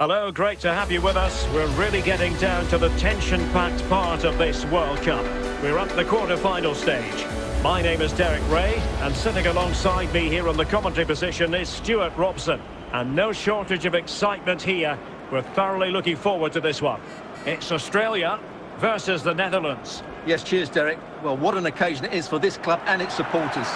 Hello, great to have you with us. We're really getting down to the tension-packed part of this World Cup. We're at the quarter-final stage. My name is Derek Ray, and sitting alongside me here on the commentary position is Stuart Robson. And no shortage of excitement here. We're thoroughly looking forward to this one. It's Australia versus the Netherlands. Yes, cheers, Derek. Well, what an occasion it is for this club and its supporters.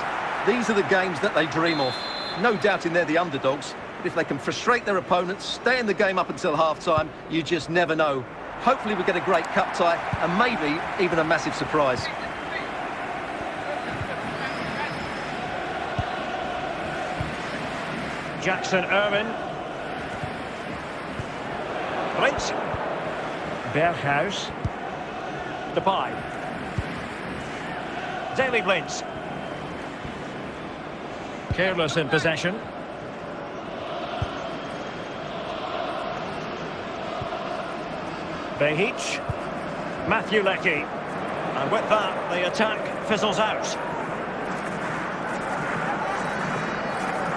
These are the games that they dream of. No doubting they're the underdogs, but if they can frustrate their opponents, stay in the game up until half-time, you just never know. Hopefully we get a great cup tie and maybe even a massive surprise. Jackson Irvine. Blitz. Berghuis. Depay. Daley Blind. Careless in possession. Behich. Mathew Leckie. And with that, the attack fizzles out.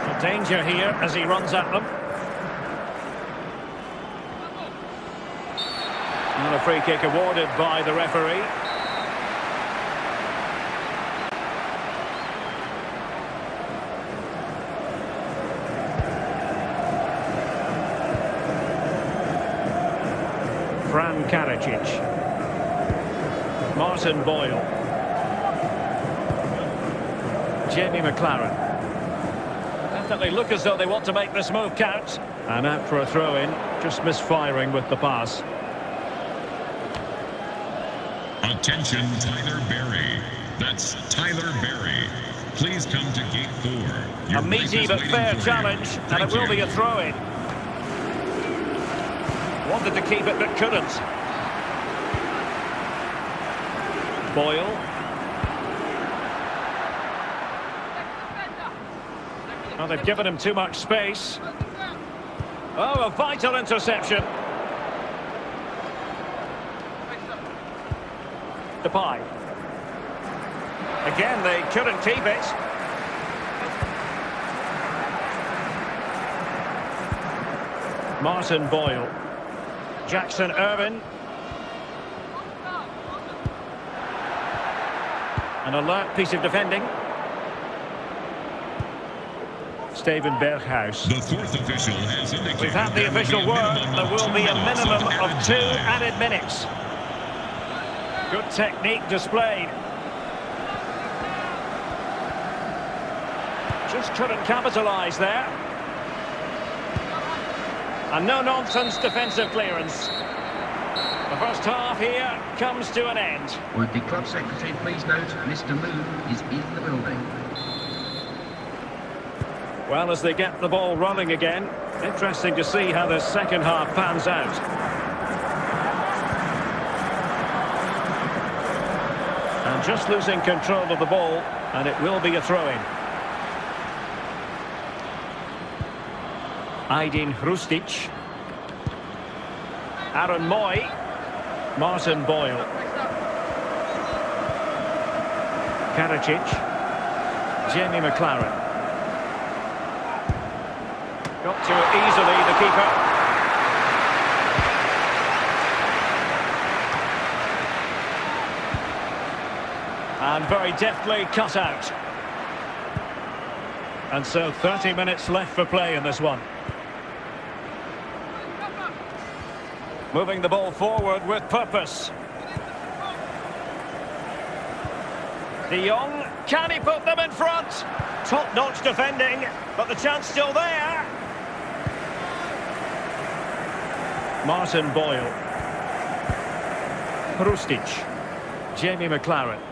A danger here as he runs at them. And a free kick awarded by the referee. Karacic. Martin Boyle. Jamie Maclaren. Definitely look as though they want to make this move count. And out for a throw-in, just misfiring with the pass. Attention, Tyler Berry. That's Tyler Berry. Please come to gate four. Your a meaty but fair challenge, and it will you. be a throw-in. Wanted to keep it, but couldn't. Boyle. Well, they've given him too much space. Oh, a vital interception. Depay. Again, they couldn't keep it. Martin Boyle. Jackson Irvine. An alert piece of defending. Steven Berghuis. The fourth official has indicated We've had the official word. There will be a minimum of two time. added minutes. Good technique displayed. Just couldn't capitalise there. And no-nonsense defensive clearance. The first half here comes to an end. Would the club secretary please note Mr. Moon is in the building. Well, as they get the ball running again, interesting to see how the second half pans out. And just losing control of the ball, and it will be a throw-in. Ajdin Hrustic. Aaron Mooy. Martin Boyle. Karacic. Jamie Maclaren. Got to it easily, the keeper. And very deftly cut out. And so 30 minutes left for play in this one. Moving the ball forward with purpose. De Jong, can he put them in front? Top-notch defending, but the chance still there. Martin Boyle. Hrustic. Jamie Maclaren.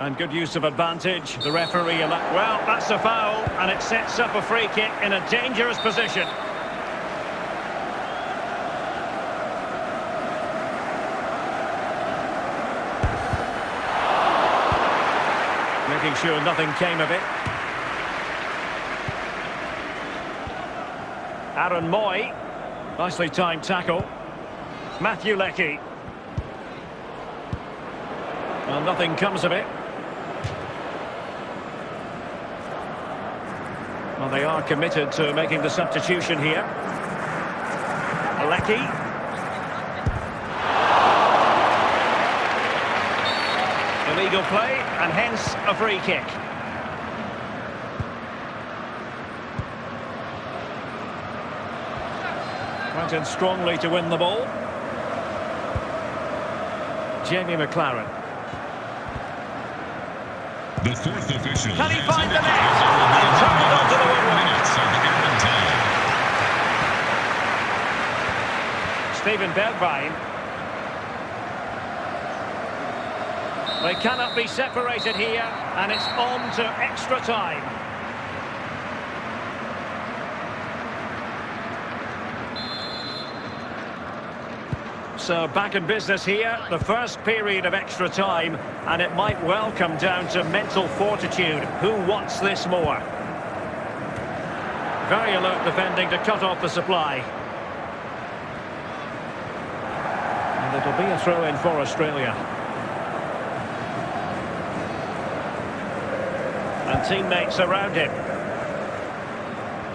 And good use of advantage. The referee... Well, that's a foul, and it sets up a free kick in a dangerous position. Making sure nothing came of it. Aaron Mooy. Nicely timed tackle. Mathew Leckie. Well, nothing comes of it. Well, they are committed to making the substitution here. Leckie. Illegal play, and hence a free kick. In strongly to win the ball. Jamie Maclaren. The fourth official Can he find the net? there will be And turned it onto the four woodwork. minutes of added time. Steven Bergwijn. They cannot be separated here, and it's on to extra time. So uh, back in business here, the first period of extra time, and it might well come down to mental fortitude. Who wants this more? Very alert defending to cut off the supply. And it'll be a throw-in for Australia. And teammates around him.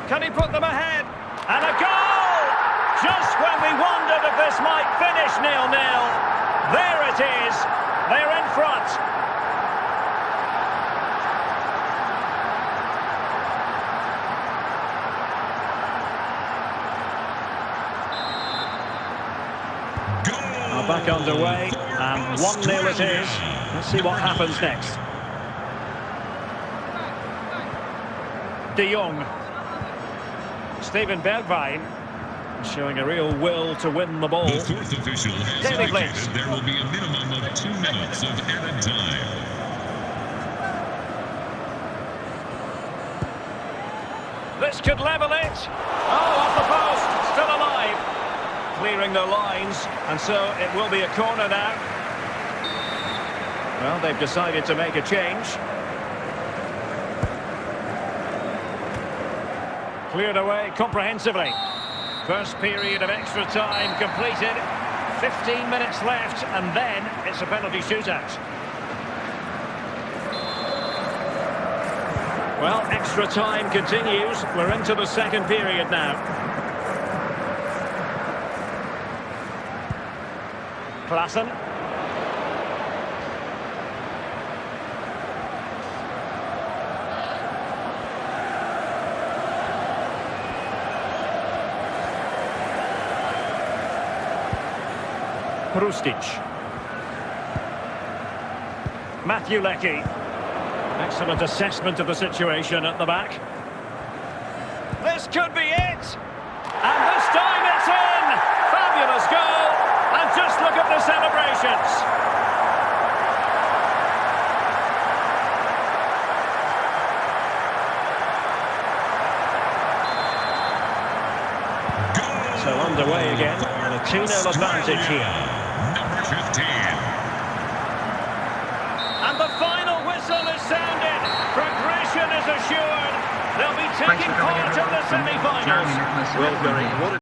Can he put them ahead? And a goal! Just when we wondered if this nil-nil. There it is. They're in front. Goal back underway, and 1-0 it is. Let's see what happens next. De Jong. Steven Bergwijn showing a real will to win the ball. The fourth official has Daily indicated there will be a minimum of two minutes of added time. This could level it. Oh, off the post. Still alive. Clearing the lines, and so it will be a corner now. Well, they've decided to make a change. Cleared away comprehensively. First period of extra time completed. 15 minutes left, and then it's a penalty shootout. Well, extra time continues. We're into the second period now. Klaassen. Hrustic. Mathew Leckie. Excellent assessment of the situation at the back. This could be it! And this time it's in! Fabulous goal! And just look at the celebrations! Goal So underway again, and a 2-0 advantage here. Number 15. And the final whistle is sounded. Progression is assured. They'll be taking part in the semi-finals. Well, Gary, what a